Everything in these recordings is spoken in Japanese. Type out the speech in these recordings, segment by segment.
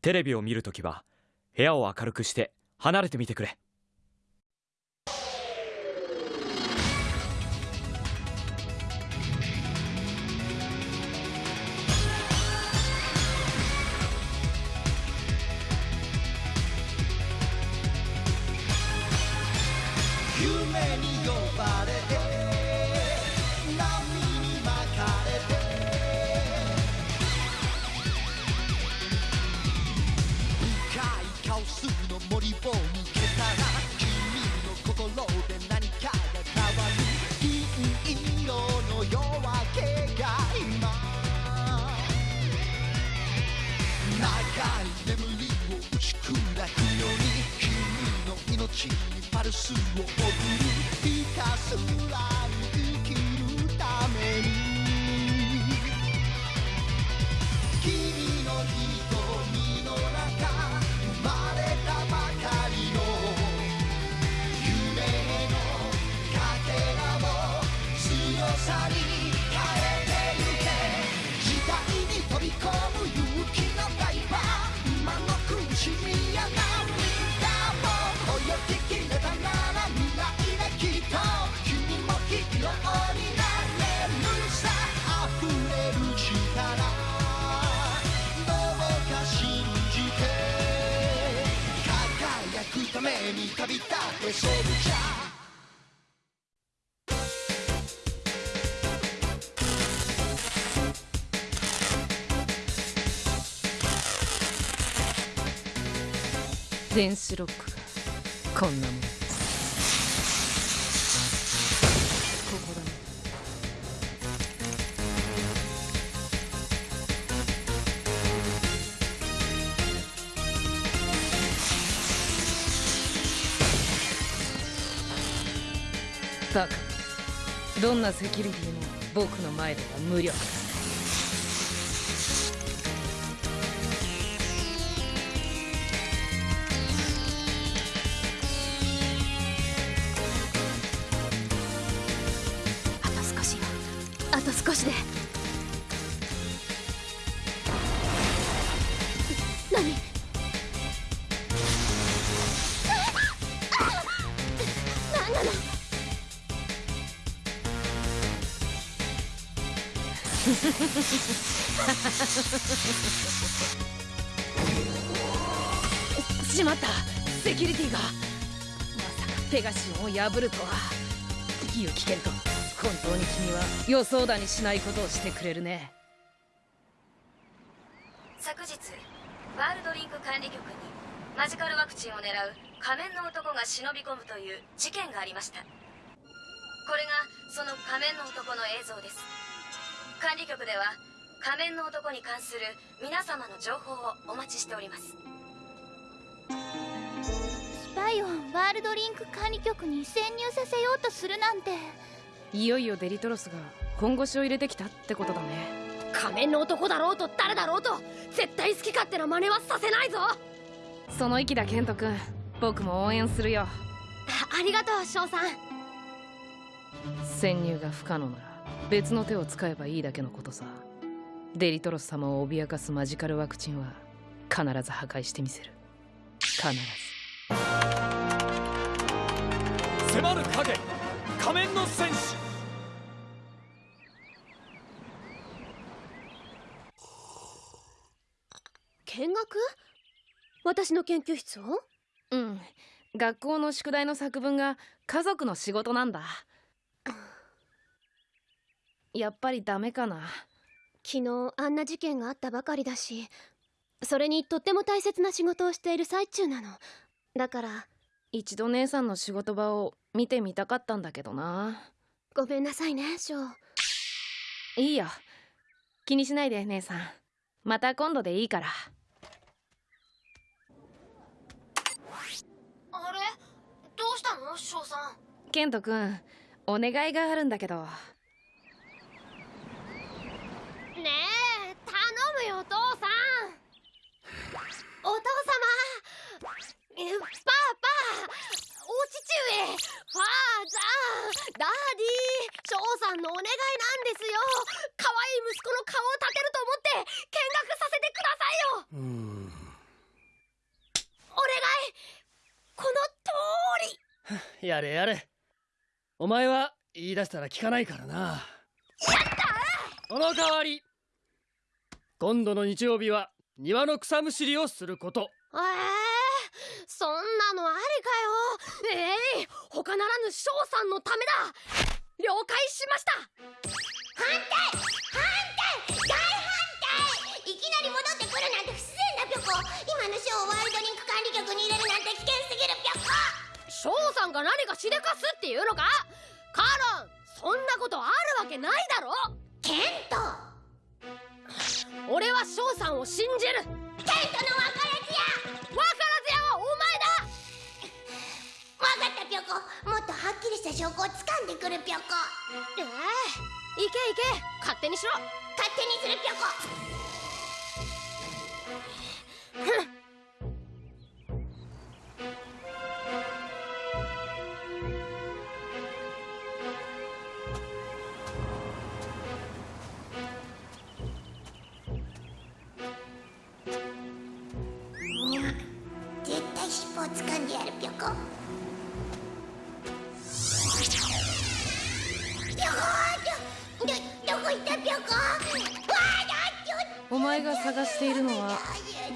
テレビを見るときは部屋を明るくして離れてみてくれ。パルスを送るひたすらために旅立ってソルジャー電子ロックがこんなもん。バカどんなセキュリティも僕の前では無力。だしまった。セキュリティが。まさかペガシオンを破るとは。ユキケント本当に君は予想だにしないことをしてくれるね。昨日ワールドリンク管理局にマジカルワクチンを狙う仮面の男が忍び込むという事件がありました。これがその仮面の男の映像です。管理局では仮面の男に関する皆様の情報をお待ちしております。スパイをワールドリンク管理局に潜入させようとするなんて。いよいよデリトロスが本腰を入れてきたってことだね。仮面の男だろうと誰だろうと絶対好き勝手な真似はさせないぞ。その意気だケント君。僕も応援するよ。あありがとう翔さん。潜入が不可能なら別の手を使えばいいだけのことさ。デリトロス様を脅かすマジカルワクチンは必ず破壊してみせる。必ず。迫る影。仮面の戦士。見学？私の研究室を？うん。学校の宿題の作文が家族の仕事なんだやっぱりダメかな。昨日あんな事件があったばかりだしそれにとっても大切な仕事をしている最中なの。だから一度姉さんの仕事場を見てみたかったんだけどな。ごめんなさいね翔いいよ。気にしないで姉さん。また今度でいいから。あれ？どうしたの？翔さん。ケント君お願いがあるんだけどお父様。パパお父上ファーザーダーディー翔さんのお願いなんですよ。可愛い息子の顔を立てると思って見学させてくださいよ。お願い。この通り。やれやれ。お前は言い出したら聞かないからな。やったこの代わり。今度の日曜日は庭の草むしりをすること。えー、そんなのありかよ。ええ他ならぬ翔さんのためだ。了解しました。反対反対大反対いきなり戻ってくるなんて不自然だぴょこ。今のショーをワールドリンク管理局に入れるなんて危険すぎるぴょこ。翔さんが何かしでかすっていうのか？カロンそんなことあるわけないだろ。ケント俺は翔さんを信じる。ケントのずずやはお分かったぴょこ。もっとはっきりした証拠を掴んでくるぴょこ。前だええ。行け行け。勝手にしろ。勝手にするぴょこ。にゃでやるぴょこぴょこどどどこ行ったぴょこわあだちょお前が探しているのは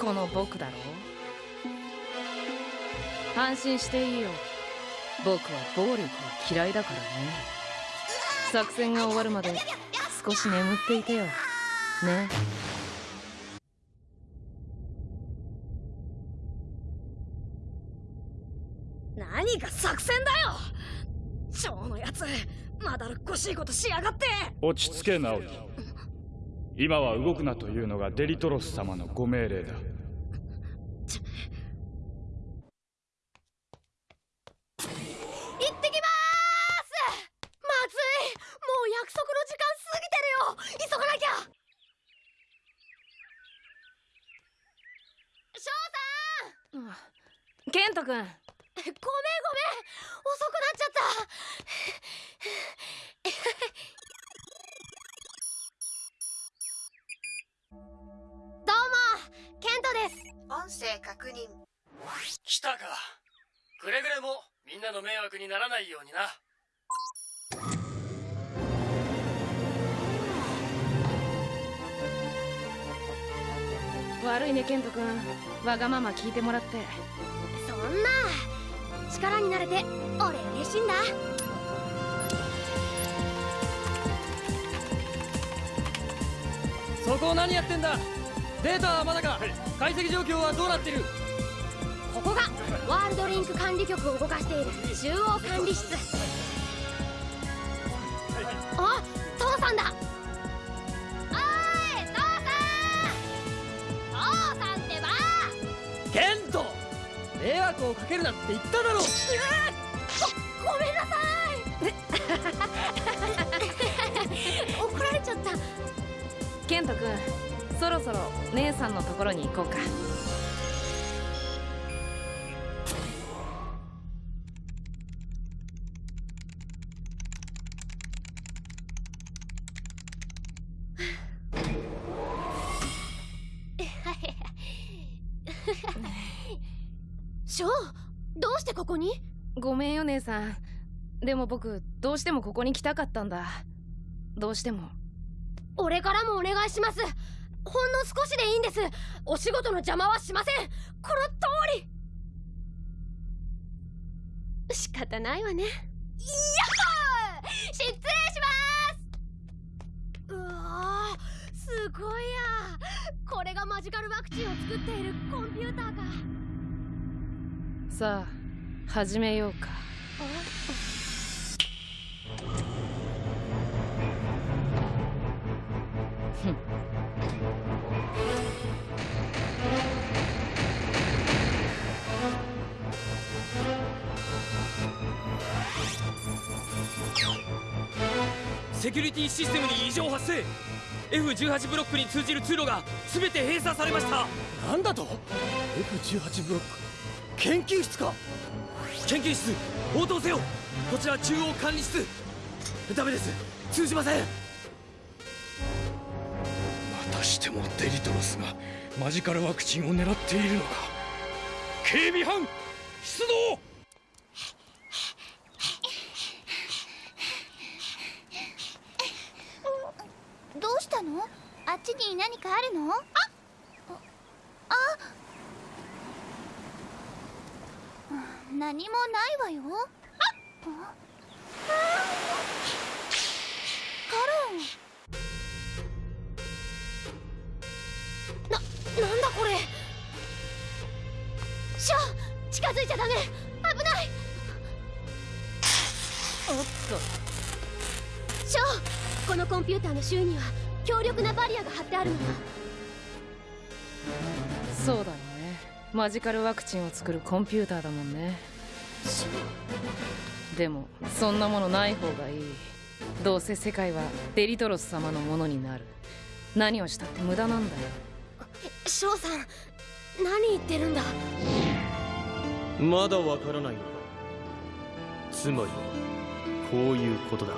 この僕だろう？安心していいよ。僕は暴力は嫌いだからね。作戦が終わるまで少し眠っていてよ。ね。落ち着け直樹今は動くなというのがデリトロス様のご命令だ。行ってきにならないようにな。悪いねケント君。わがまま聞いてもらって。そんな力になれて俺嬉しいんだ。そこを何やってんだ？データはまだか、解析状況はどうなってる？ここがワールドリンク管理局を動かしている中央管理室。あ父さんだ。おい父さん。父さんってば。ケント迷惑をかけるなって言っただろごごめんなさい。怒られちゃった。ケント君そろそろ姉さんのところに行こうかでも僕どうしてもここに来たかったんだ。どうしても。俺からもお願いします。ほんの少しでいいんです。お仕事の邪魔はしません。この通り。仕方ないわね。やっほー！失礼します！うわーすごいや。これがマジカルワクチンを作っているコンピューターか。さあ始めようかセキュリティシステムに異常発生。F18 ブロックに通じる通路が全て閉鎖されました。なんだと？F18 ブロック？研究室か？研究室応答せよこちら中央管理室。ダメです。通じません。またしてもデリトロスがマジカルワクチンを狙っているのか。警備班出動。どうしたの？あっちに何かあるの？ああ何もないわよ。カロンななんだこれショ近づいちゃダメ危ないおっとショこのコンピューターの周囲には強力なバリアが張ってあるのよそうだよね。マジカルワクチンを作るコンピューターだもんね。でもそんなものない方がいい。どうせ世界はデリトロス様のものになる。何をしたって無駄なんだよ。ーショーさん何言ってるんだ？まだわからないのかつまりこういうことだ。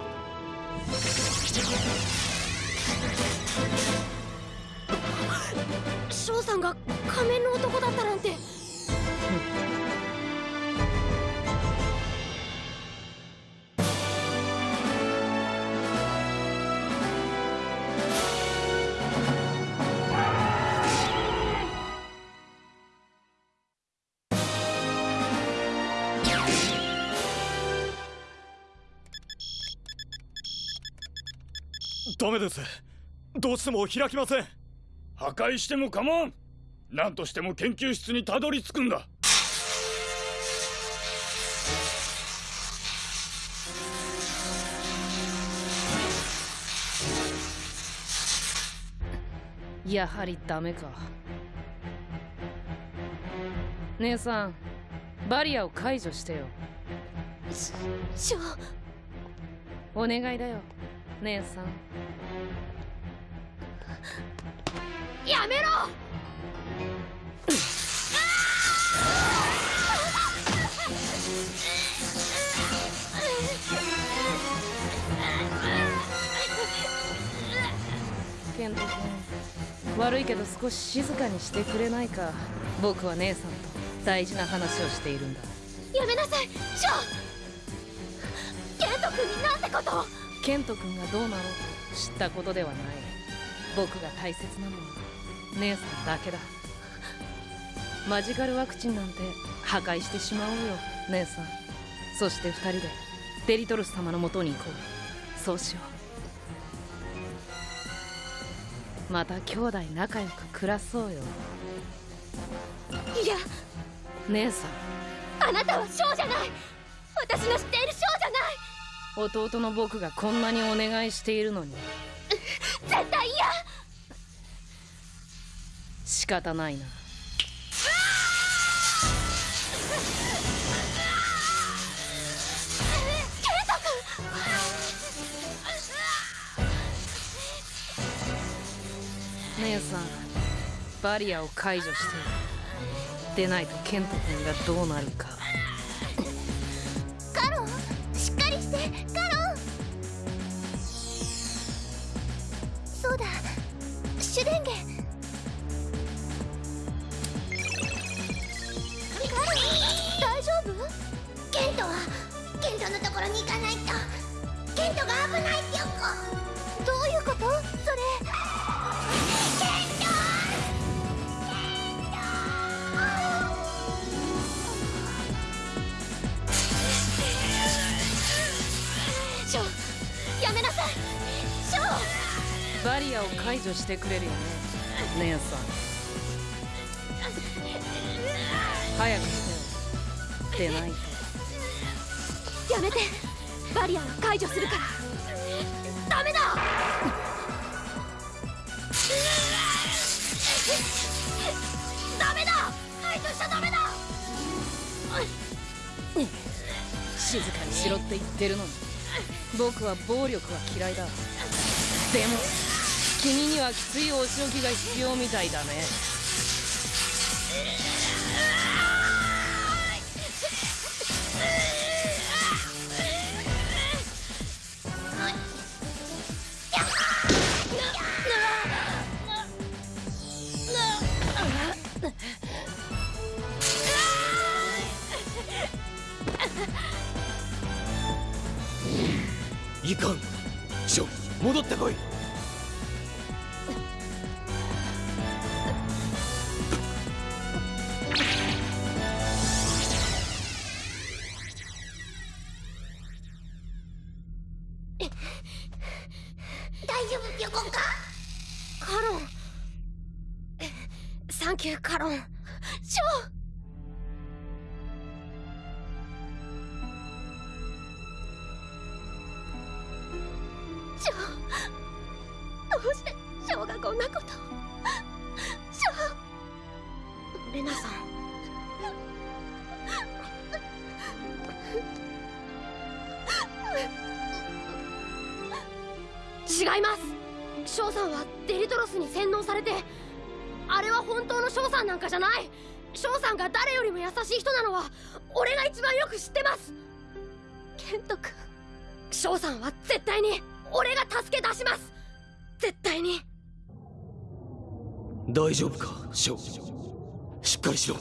ショーさんが仮面の男だったなんてダメです。どうしても開きません。破壊しても構わん。何としても研究室にたどり着くんだ。やはりダメか。姉さんバリアを解除してよ。シショーお願いだよ姉さん。やめろ！ケント君。悪いけど少し静かにしてくれないか。僕は姉さんと大事な話をしているんだ。やめなさい！ショー！ケント君になんてことをケント君がどうなろうと知ったことではない。僕が大切なの。は姉さんだけだ。マジカルワクチンなんて破壊してしまおうよ。姉さん。そして二人でデリトルス様のもとに行こう。そうしよう。また兄弟仲良く暮らそうよ。いや。姉さん。あなたはショーじゃない。私の知っている弟の僕がこんなにお願いしているのに。絶対嫌。仕方ないな。姉さんバリアを解除してでないとケント君。がどうなるかどういうこと？それ。ケント。ショーやめなさいショーバリアを解除してくれるよね姉さん早くしてよでないとやめてバリアは解除するから。しろって言ってるのに。僕は暴力は嫌いだ。でも君にはきついお仕置きが必要みたいだね。いかん。ジョン戻ってこい。サンキューカロン。ショー。絶対に。大丈夫かショーしっかりしろ。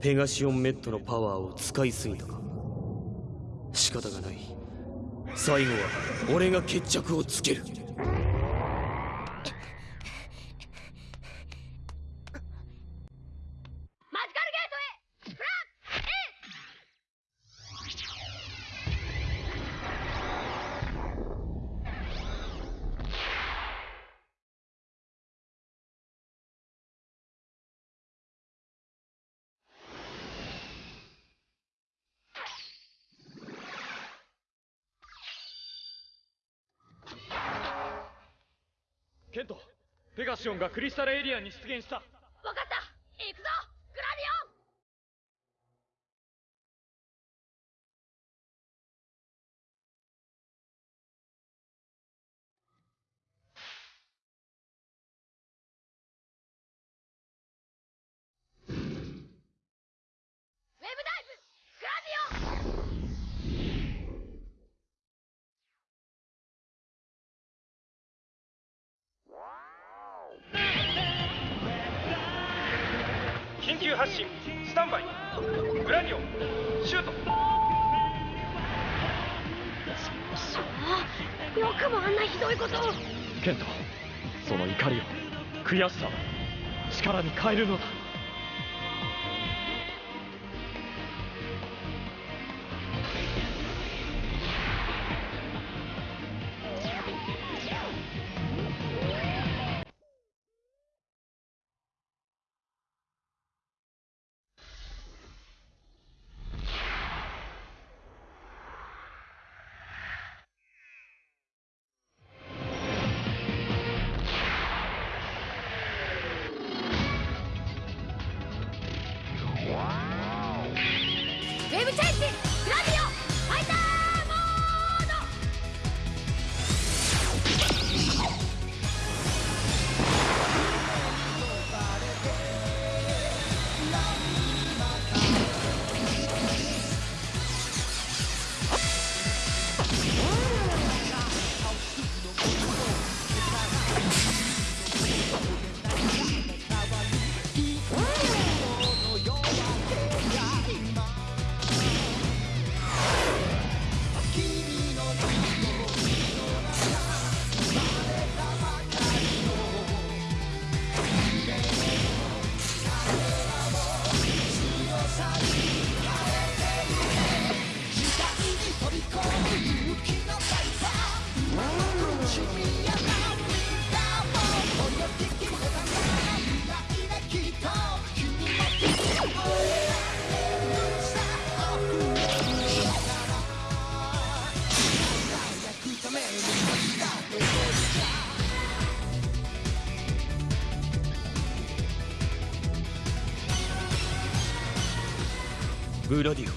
ペガシオンメットのパワーを使いすぎたか。仕方がない。最後は俺が決着をつけるマジカルゲートへフラッケントペガシオンがクリスタルエリアに出現した。剣とその怒りを悔しさを力に変えるのだ。グラディオ。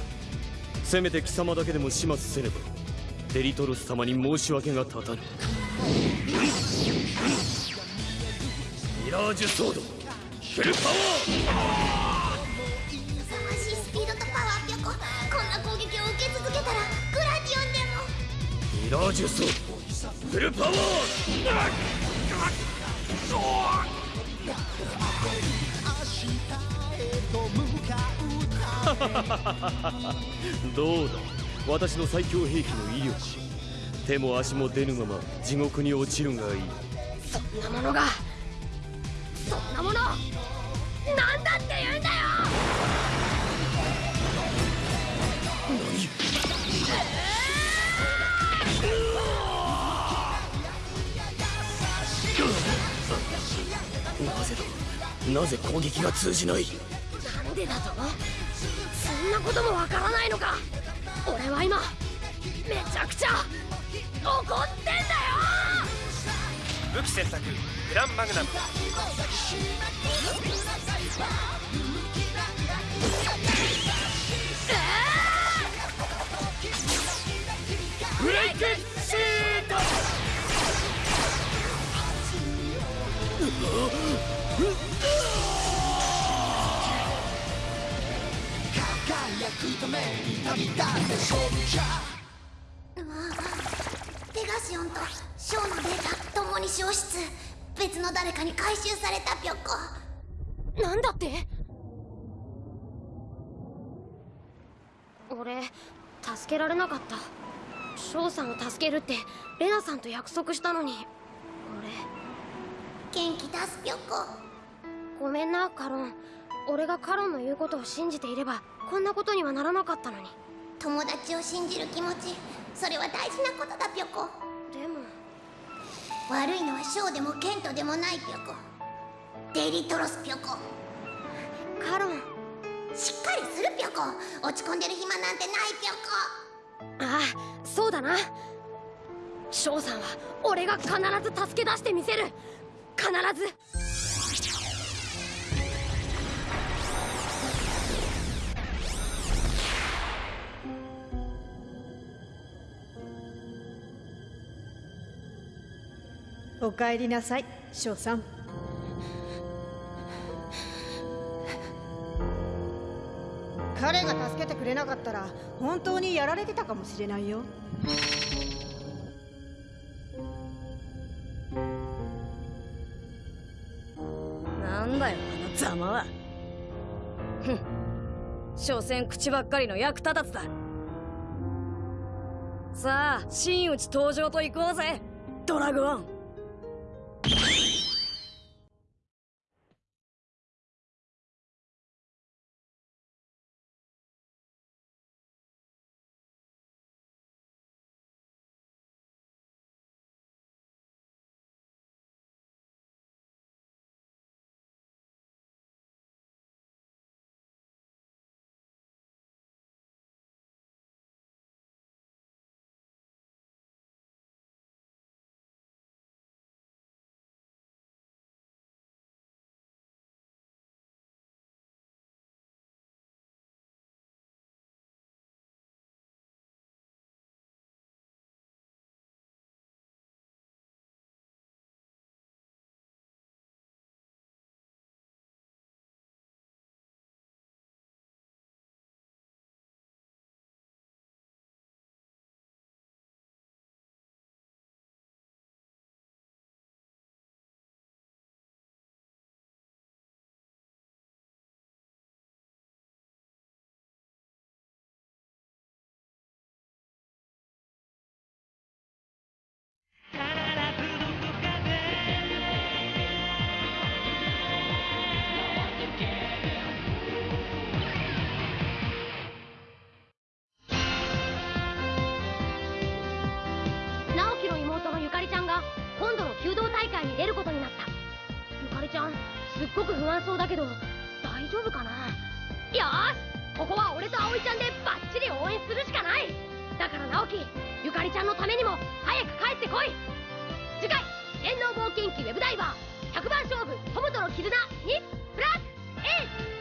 せめて貴様だけでも始末せねば。デリトロス様に申し訳が立たぬ。ミラージュソード。フルパワ勇ましいスピードとパワーピョコこんな攻撃を受け続けたらグラディオンでも。ーミラージュソード。フルパワー どうだ？私の最強兵器の威力。手も足も出ぬまま地獄に落ちるがいい。そんなものがそんなものなんだって言うんだよ！なぜ攻撃が通じないなんでだと？そんなこともわからないのか。俺は今めちゃくちゃ怒ってんだよ。武器選択グランマグナム。ために旅立って勝負じゃペガシオンとショーのデータ共に消失。別の誰かに回収されたぴょこ。なんだって？俺助けられなかった。翔さんを助けるってレナさんと約束したのに。元気出すぴょこ。俺ごめんなカロン俺がカロンの言うことを信じていればこんなことにはならなかったのに。友達を信じる気持ちそれは大事なことだぴょこ。でも。悪いのはショーでもケントでもないぴょこ。デリトロスぴょこ。カロン。しっかりするぴょこ。落ち込んでる暇なんてないぴょこ。ああそうだな。翔さんは俺が必ず助け出してみせる。必ずお帰りなさい翔さん。彼が助けてくれなかったら本当にやられてたかもしれないよ。なんだよあのざまは。ふん。所詮口ばっかりの役立たずだ。さあ真打ち登場と行こうぜドラゴン。ごく不安そうだけど大丈夫かな？よし！ここは俺と葵ちゃんでバッチリ応援するしかない！だから直樹ゆかりちゃんのためにも早く帰ってこい！次回「電脳冒険記ウェブダイバー100番勝負友との絆」にプラス A